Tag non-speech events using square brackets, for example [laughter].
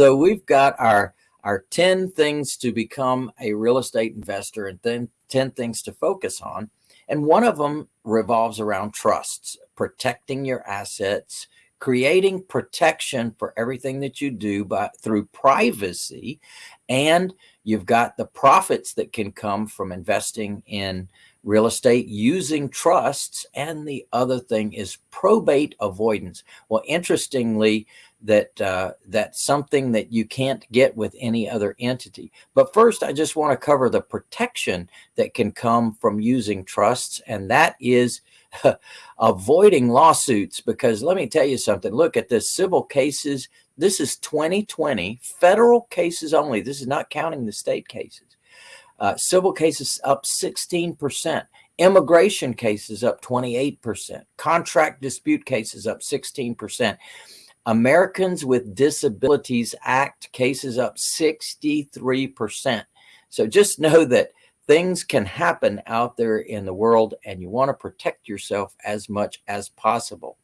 So we've got our our 10 things to become a real estate investor and then 10 things to focus on. And one of them revolves around trusts, protecting your assets, creating protection for everything that you do by through privacy and you've got the profits that can come from investing in real estate using trusts and the other thing is probate avoidance. Well interestingly that uh, that's something that you can't get with any other entity. But first i just want to cover the protection that can come from using trusts and that is [laughs] avoiding lawsuits. Because let me tell you something. Look at this. Civil cases this is 2020 federal cases only. This is not counting the state cases uh, civil cases up 16%. Immigration cases up 28%. Contract dispute cases up 16%. Americans with Disabilities Act cases up 63%. So just know that things can happen out there in the world and you want to protect yourself as much as possible.